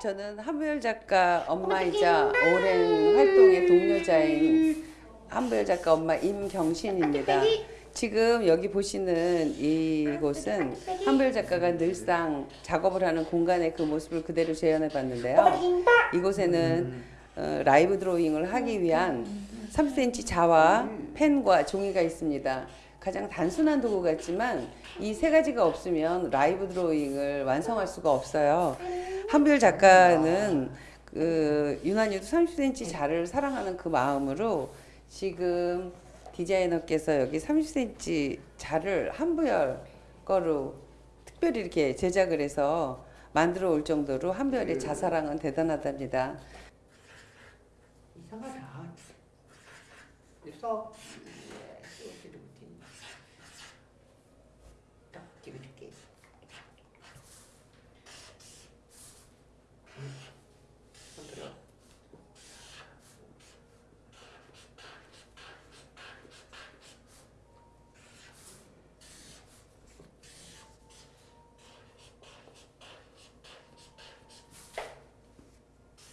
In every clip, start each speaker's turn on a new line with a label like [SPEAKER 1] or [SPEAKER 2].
[SPEAKER 1] 저는 한부열 작가 엄마이자 오랜 활동의 동료자인 한부열 작가 엄마 임경신입니다. 지금 여기 보시는 이곳은 한부열 작가가 늘상 작업을 하는 공간의 그 모습을 그대로 재현해 봤는데요. 이곳에는 어, 라이브 드로잉을 하기 위한 3cm 자와 펜과 종이가 있습니다. 가장 단순한 도구 같지만 이 세 가지가 없으면 라이브 드로잉을 완성할 수가 없어요. 한별 작가는 그 유난히도 30cm 자를 사랑하는 그 마음으로 지금 디자이너께서 여기 30cm 자를 한부열 거로 특별히 이렇게 제작을 해서 만들어 올 정도로 한별의 자사랑은 대단하답니다.
[SPEAKER 2] 이상하다. 그래서 쏘지도 못했네. 딱 찍어줄게. 음, 손 들어.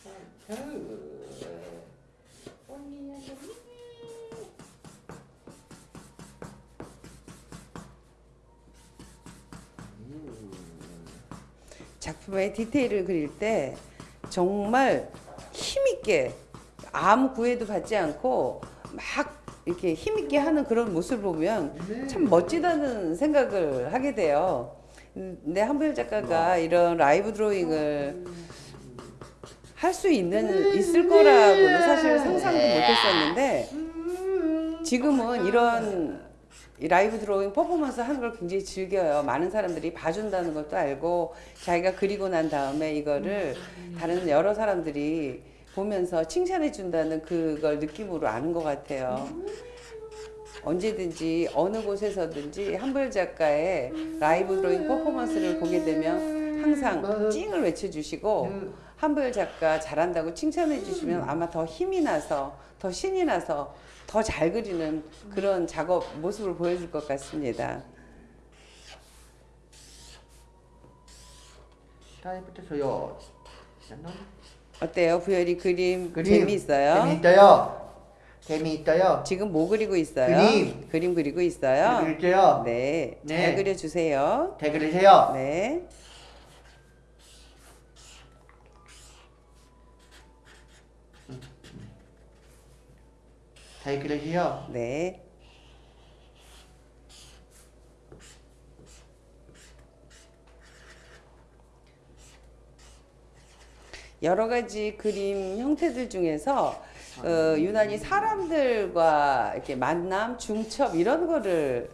[SPEAKER 2] 언니야, 언니.
[SPEAKER 1] 작품의 디테일을 그릴 때 정말 힘있게 아무 구애도 받지 않고 막 이렇게 힘있게 하는 그런 모습을 보면 참 멋지다는 생각을 하게 돼요. 근데 한별 작가가 이런 라이브 드로잉을 할 수 있는 있을 거라고는 사실 상상도 못했었는데 지금은 이런 이 라이브 드로잉 퍼포먼스 하는 걸 굉장히 즐겨요. 많은 사람들이 봐준다는 것도 알고 자기가 그리고 난 다음에 이거를 다른 여러 사람들이 보면서 칭찬해 준다는 그걸 느낌으로 아는 것 같아요. 언제든지 어느 곳에서든지 한별 작가의 라이브 드로잉 퍼포먼스를 보게 되면 항상 찡을 외쳐주시고 한별 작가 잘한다고 칭찬해 주시면 아마 더 힘이 나서 더 신이 나서 더 잘 그리는 그런 작업 모습을 보여줄 것 같습니다. 어때요? 부열이 그림,
[SPEAKER 2] 그림
[SPEAKER 1] 재미있어요?
[SPEAKER 2] 재미있어요. 재미있어요.
[SPEAKER 1] 지금 뭐 그리고 있어요?
[SPEAKER 2] 그림.
[SPEAKER 1] 그림 그리고 있어요?
[SPEAKER 2] 그릴게요.
[SPEAKER 1] 네, 잘
[SPEAKER 2] 네.
[SPEAKER 1] 그려주세요.
[SPEAKER 2] 잘 그리세요.
[SPEAKER 1] 네.
[SPEAKER 2] 잘 그리세요.
[SPEAKER 1] 네. 여러 가지 그림 형태들 중에서 어, 유난히 사람들과 이렇게 만남, 중첩 이런 거를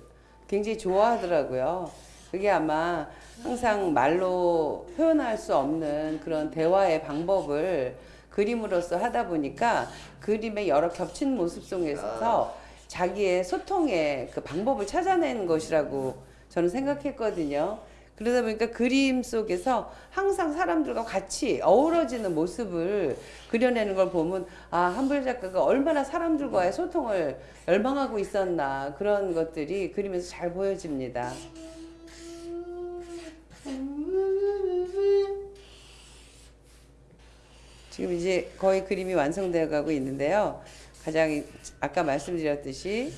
[SPEAKER 1] 굉장히 좋아하더라고요. 그게 아마 항상 말로 표현할 수 없는 그런 대화의 방법을 그림으로써 하다 보니까 그림의 여러 겹친 모습 속에서 자기의 소통의 그 방법을 찾아내는 것이라고 저는 생각했거든요. 그러다 보니까 그림 속에서 항상 사람들과 같이 어우러지는 모습을 그려내는 걸 보면 아 한불 작가가 얼마나 사람들과의 소통을 열망하고 있었나 그런 것들이 그림에서 잘 보여집니다. 지금 이제 거의 그림이 완성되어 가고 있는데요. 가장 이- 아까 말씀드렸듯이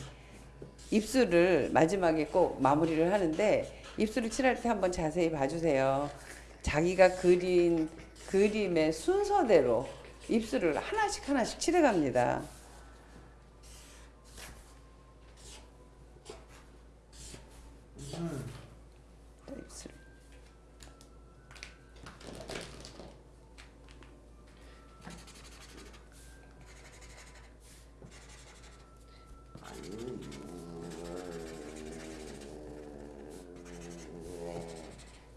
[SPEAKER 1] 입술을 마지막에 꼭 마무리를 하는데 입술을 칠할 때 한번 자세히 봐주세요. 자기가 그린 그림의 순서대로 입술을 하나씩 하나씩 칠해갑니다. 자, 입술.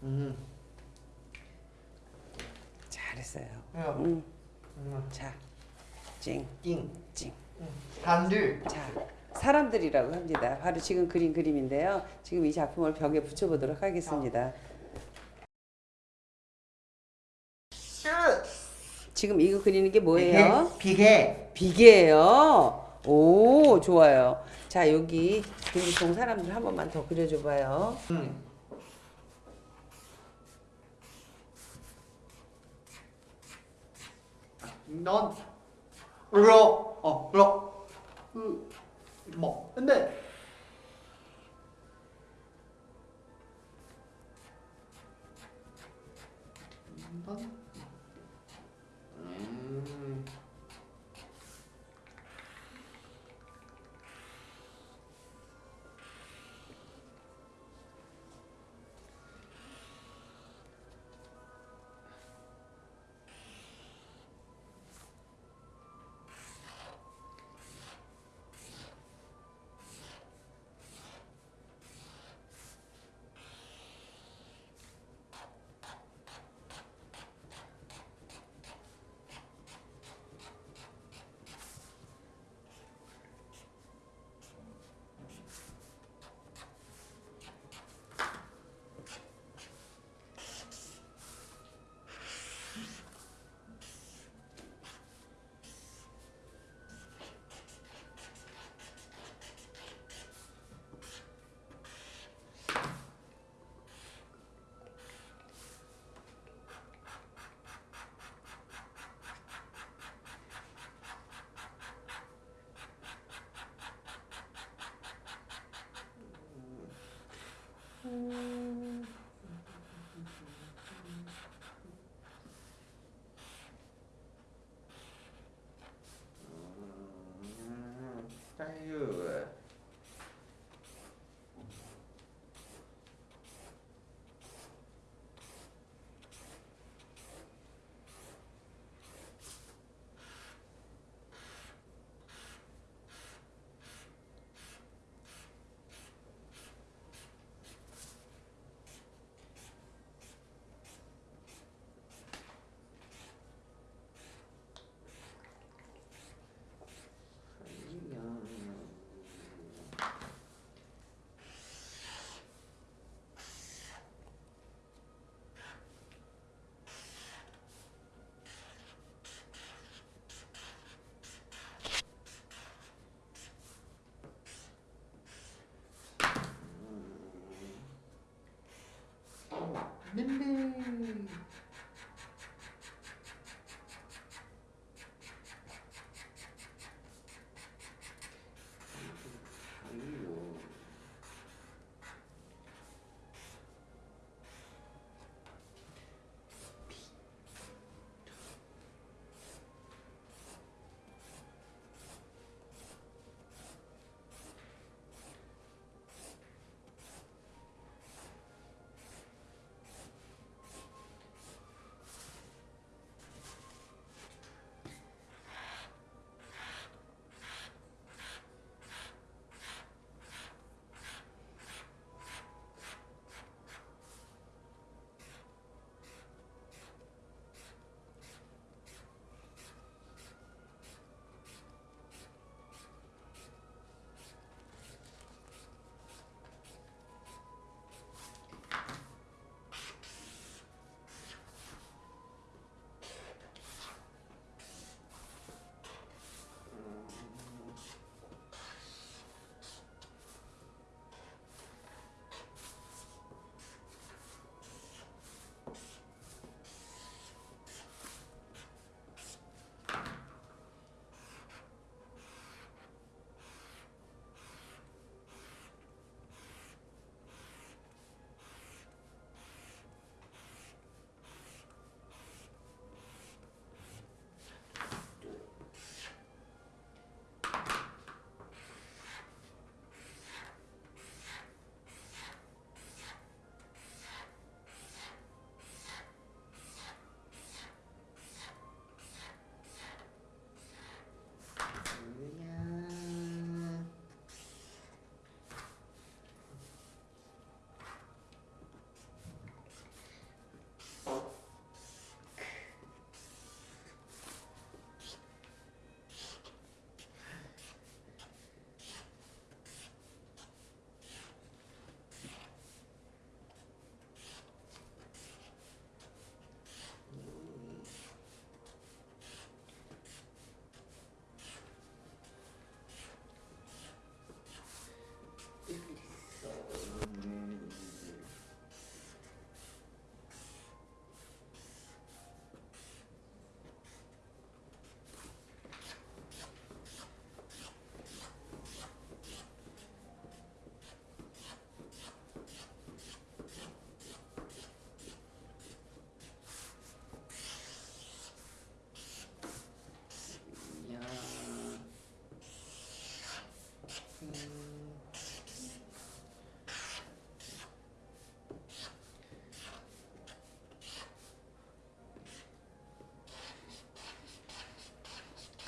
[SPEAKER 2] 음.
[SPEAKER 1] 잘했어요.
[SPEAKER 2] 야,
[SPEAKER 1] 음,
[SPEAKER 2] 음.
[SPEAKER 1] 자, 찡,
[SPEAKER 2] 띵.
[SPEAKER 1] 찡.
[SPEAKER 2] 사람들.
[SPEAKER 1] 자, 사람들이라고 합니다. 바로 지금 그린 그림인데요. 지금 이 작품을 벽에 붙여보도록 하겠습니다. 지금 이거 그리는 게 뭐예요?
[SPEAKER 2] 비계.
[SPEAKER 1] 비계 예요. 오, 좋아요. 자, 여기 김지통 사람들 한 번만 더 그려줘봐요.
[SPEAKER 2] 음. 넌 러, 어, 러, 으, 뭐, 근데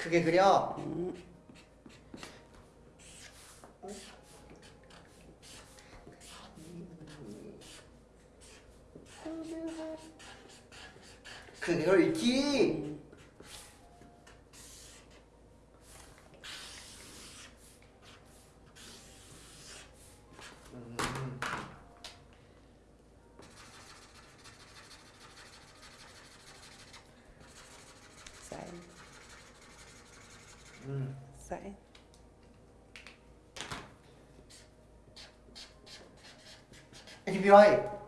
[SPEAKER 2] 크게 그려. 크게 그리기. 음.
[SPEAKER 1] 사인,
[SPEAKER 2] 음.
[SPEAKER 1] 사인.
[SPEAKER 2] HBY